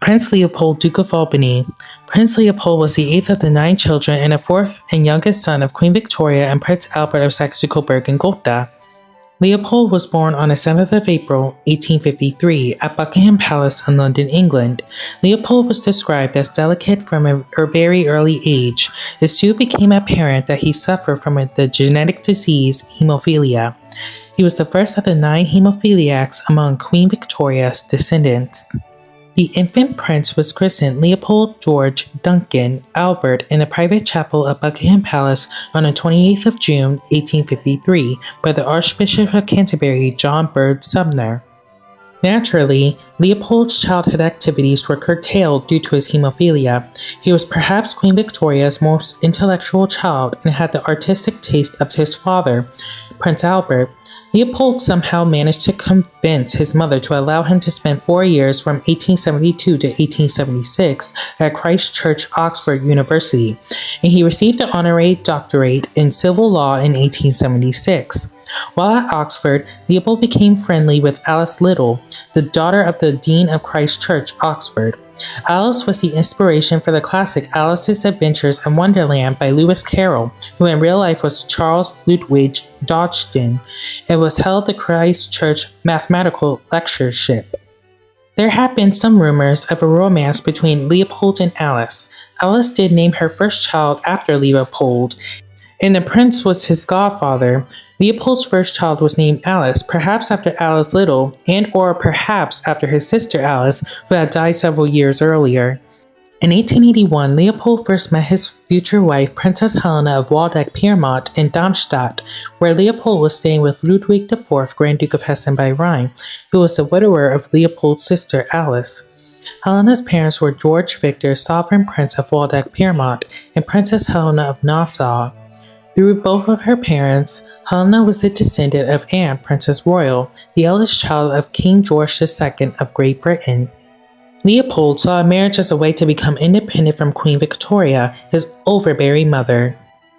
Prince Leopold, Duke of Albany. Prince Leopold was the eighth of the nine children and the fourth and youngest son of Queen Victoria and Prince Albert of Saxe-Coburg and Gotha. Leopold was born on the 7th of April, 1853, at Buckingham Palace in London, England. Leopold was described as delicate from a, a very early age. It soon became apparent that he suffered from the genetic disease hemophilia. He was the first of the nine hemophiliacs among Queen Victoria's descendants. The infant prince was christened Leopold George Duncan Albert in the private chapel of Buckingham Palace on the 28th of June, 1853, by the Archbishop of Canterbury John Bird Sumner. Naturally, Leopold's childhood activities were curtailed due to his hemophilia. He was perhaps Queen Victoria's most intellectual child and had the artistic taste of his father, Prince Albert, Leopold somehow managed to convince his mother to allow him to spend four years from 1872 to 1876 at Christ Church, Oxford University, and he received an honorary doctorate in civil law in 1876. While at Oxford, Leopold became friendly with Alice Liddell, the daughter of the Dean of Christ Church, Oxford. Alice was the inspiration for the classic Alice's Adventures in Wonderland by Lewis Carroll, who in real life was Charles Lutwidge Dodgson. It was held the Christ Church Mathematical Lectureship. There have been some rumors of a romance between Leopold and Alice. Alice did name her first child after Leopold, and the prince was his godfather. Leopold's first child was named Alice, perhaps after Alice Liddell, and or perhaps after his sister Alice, who had died several years earlier. In 1881, Leopold first met his future wife, Princess Helena of Waldeck-Pyrmont in Darmstadt, where Leopold was staying with Ludwig IV, Grand Duke of Hessen by Rhine, who was the widower of Leopold's sister Alice. Helena's parents were George Victor, sovereign prince of Waldeck-Pyrmont, and Princess Helena of Nassau. Through both of her parents, Helena was a descendant of Anne, Princess Royal, the eldest child of King George II of Great Britain. Leopold saw marriage as a way to become independent from Queen Victoria, his overbearing mother.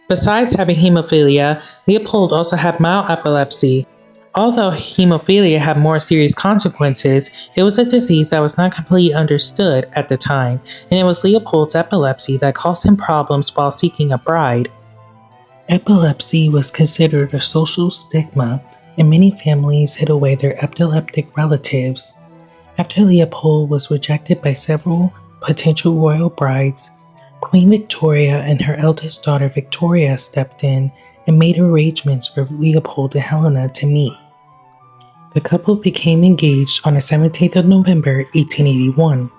Besides having hemophilia, Leopold also had mild epilepsy. Although hemophilia had more serious consequences, it was a disease that was not completely understood at the time, and it was Leopold's epilepsy that caused him problems while seeking a bride. Epilepsy was considered a social stigma, and many families hid away their epileptic relatives. After Leopold was rejected by several potential royal brides, Queen Victoria and her eldest daughter Victoria stepped in and made arrangements for Leopold and Helena to meet. The couple became engaged on the 17th of November 1881.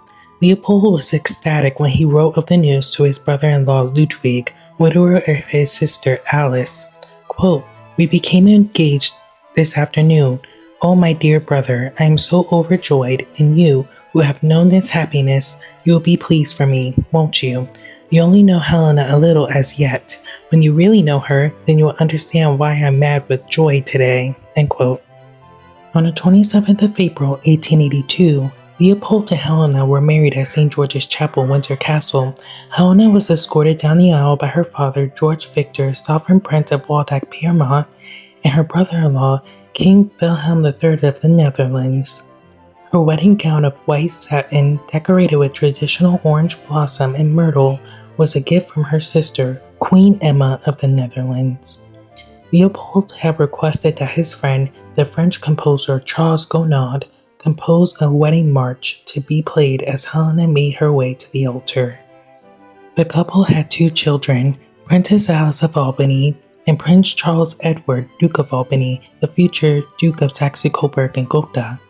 Leopold was ecstatic when he wrote of the news to his brother-in-law Ludwig, widower of his sister Alice. Quote, We became engaged this afternoon. Oh, my dear brother, I am so overjoyed, and you, who have known this happiness, you will be pleased for me, won't you? You only know Helena a little as yet. When you really know her, then you will understand why I'm mad with joy today. End quote. On the 27th of April, 1882, Leopold and Helena were married at St. George's Chapel, Windsor Castle. Helena was escorted down the aisle by her father, George Victor, Sovereign Prince of Waldeck-Pyrmont, and her brother-in-law, King Wilhelm III of the Netherlands. Her wedding gown of white satin, decorated with traditional orange blossom and myrtle, was a gift from her sister, Queen Emma of the Netherlands. Leopold had requested that his friend, the French composer Charles Gounod, composed a wedding march to be played as Helena made her way to the altar. The couple had two children, Princess Alice of Albany and Prince Charles Edward, Duke of Albany, the future Duke of Saxe-Coburg and Gotha.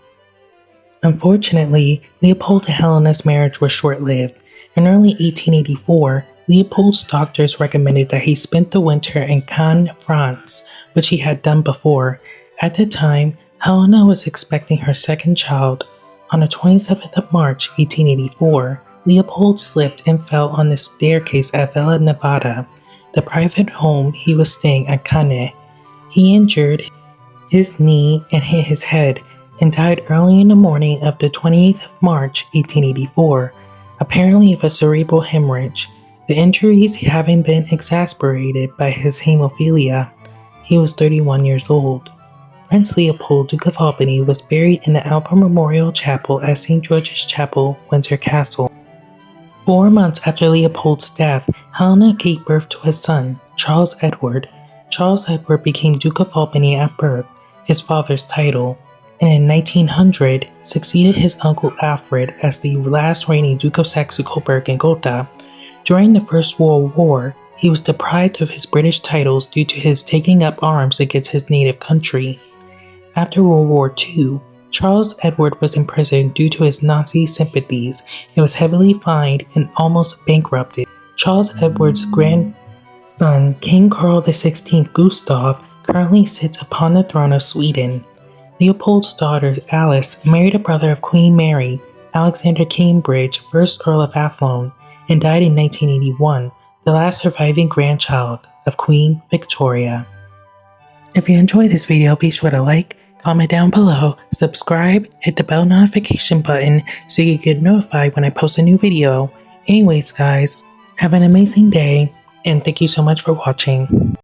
Unfortunately, Leopold and Helena's marriage was short-lived. In early 1884, Leopold's doctors recommended that he spend the winter in Cannes, France, which he had done before. At the time, Helena was expecting her second child. On the 27th of March, 1884, Leopold slipped and fell on the staircase at Villa Nevada, the private home he was staying at Cannes. He injured his knee and hit his head and died early in the morning of the 28th of March, 1884, apparently of a cerebral hemorrhage, the injuries having been exacerbated by his hemophilia. He was 31 years old. Prince Leopold, Duke of Albany, was buried in the Albert Memorial Chapel at St. George's Chapel, Windsor Castle. Four months after Leopold's death, Helena gave birth to a son, Charles Edward. Charles Edward became Duke of Albany at birth, his father's title, and in 1900 succeeded his uncle Alfred as the last reigning Duke of Saxe-Coburg and Gotha. During the First World War, he was deprived of his British titles due to his taking up arms against his native country. After World War II, Charles Edward was imprisoned due to his Nazi sympathies and was heavily fined and almost bankrupted. Charles Edward's grandson, King Carl XVI Gustav, currently sits upon the throne of Sweden. Leopold's daughter, Alice, married a brother of Queen Mary, Alexander Cambridge, 1st Earl of Athlone, and died in 1981, the last surviving grandchild of Queen Victoria. If you enjoyed this video, be sure to like, comment down below, subscribe, hit the bell notification button so you get notified when I post a new video. Anyways guys, have an amazing day and thank you so much for watching.